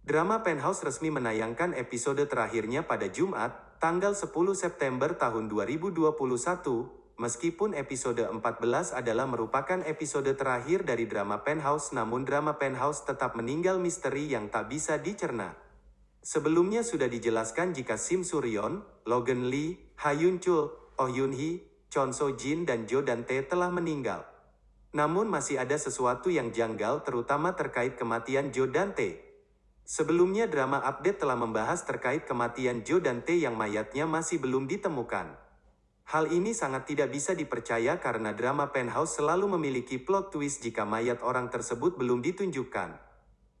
Drama Penthouse resmi menayangkan episode terakhirnya pada Jumat, tanggal 10 September tahun 2021, meskipun episode 14 adalah merupakan episode terakhir dari drama Penthouse namun drama Penthouse tetap meninggal misteri yang tak bisa dicerna. Sebelumnya sudah dijelaskan jika Sim Suryon, Logan Lee, Ha Yun Chul, Oh Yun Hee, Chon So Jin dan Jo Dante telah meninggal. Namun masih ada sesuatu yang janggal terutama terkait kematian Jo Dante. Sebelumnya drama update telah membahas terkait kematian Joe Dante yang mayatnya masih belum ditemukan. Hal ini sangat tidak bisa dipercaya karena drama Penthouse selalu memiliki plot twist jika mayat orang tersebut belum ditunjukkan.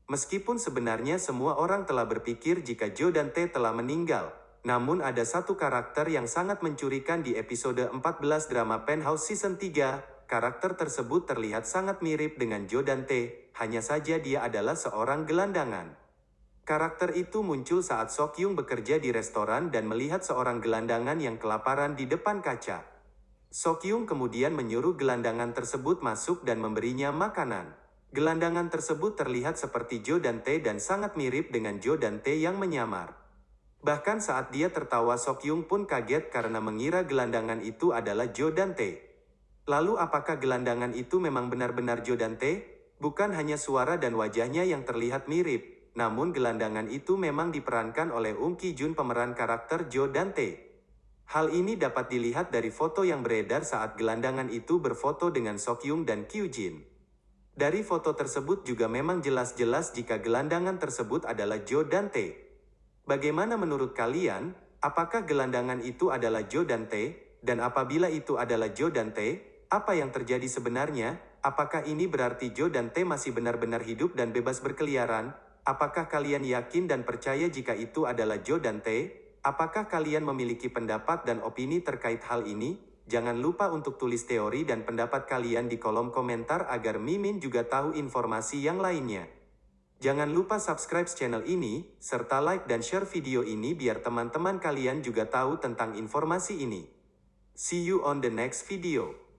Meskipun sebenarnya semua orang telah berpikir jika Joe Dante telah meninggal, namun ada satu karakter yang sangat mencurikan di episode 14 drama Penthouse Season 3, karakter tersebut terlihat sangat mirip dengan Joe Dante, hanya saja dia adalah seorang gelandangan. Karakter itu muncul saat Sokyung bekerja di restoran dan melihat seorang gelandangan yang kelaparan di depan kaca. Sokyung kemudian menyuruh gelandangan tersebut masuk dan memberinya makanan. Gelandangan tersebut terlihat seperti Jo Dante dan sangat mirip dengan Jo Dante yang menyamar. Bahkan saat dia tertawa Sokyung pun kaget karena mengira gelandangan itu adalah Jo Dante. Lalu apakah gelandangan itu memang benar-benar Jo Dante? Bukan hanya suara dan wajahnya yang terlihat mirip, namun gelandangan itu memang diperankan oleh Ung Ki Jun pemeran karakter Joe Dante. Hal ini dapat dilihat dari foto yang beredar saat gelandangan itu berfoto dengan Sokyung dan Kyu Jin. Dari foto tersebut juga memang jelas-jelas jika gelandangan tersebut adalah Joe Dante. Bagaimana menurut kalian, apakah gelandangan itu adalah Joe Dante? Dan apabila itu adalah Joe Dante, apa yang terjadi sebenarnya? Apakah ini berarti Joe Dante masih benar-benar hidup dan bebas berkeliaran? Apakah kalian yakin dan percaya jika itu adalah Joe Dante? Apakah kalian memiliki pendapat dan opini terkait hal ini? Jangan lupa untuk tulis teori dan pendapat kalian di kolom komentar agar Mimin juga tahu informasi yang lainnya. Jangan lupa subscribe channel ini, serta like dan share video ini biar teman-teman kalian juga tahu tentang informasi ini. See you on the next video.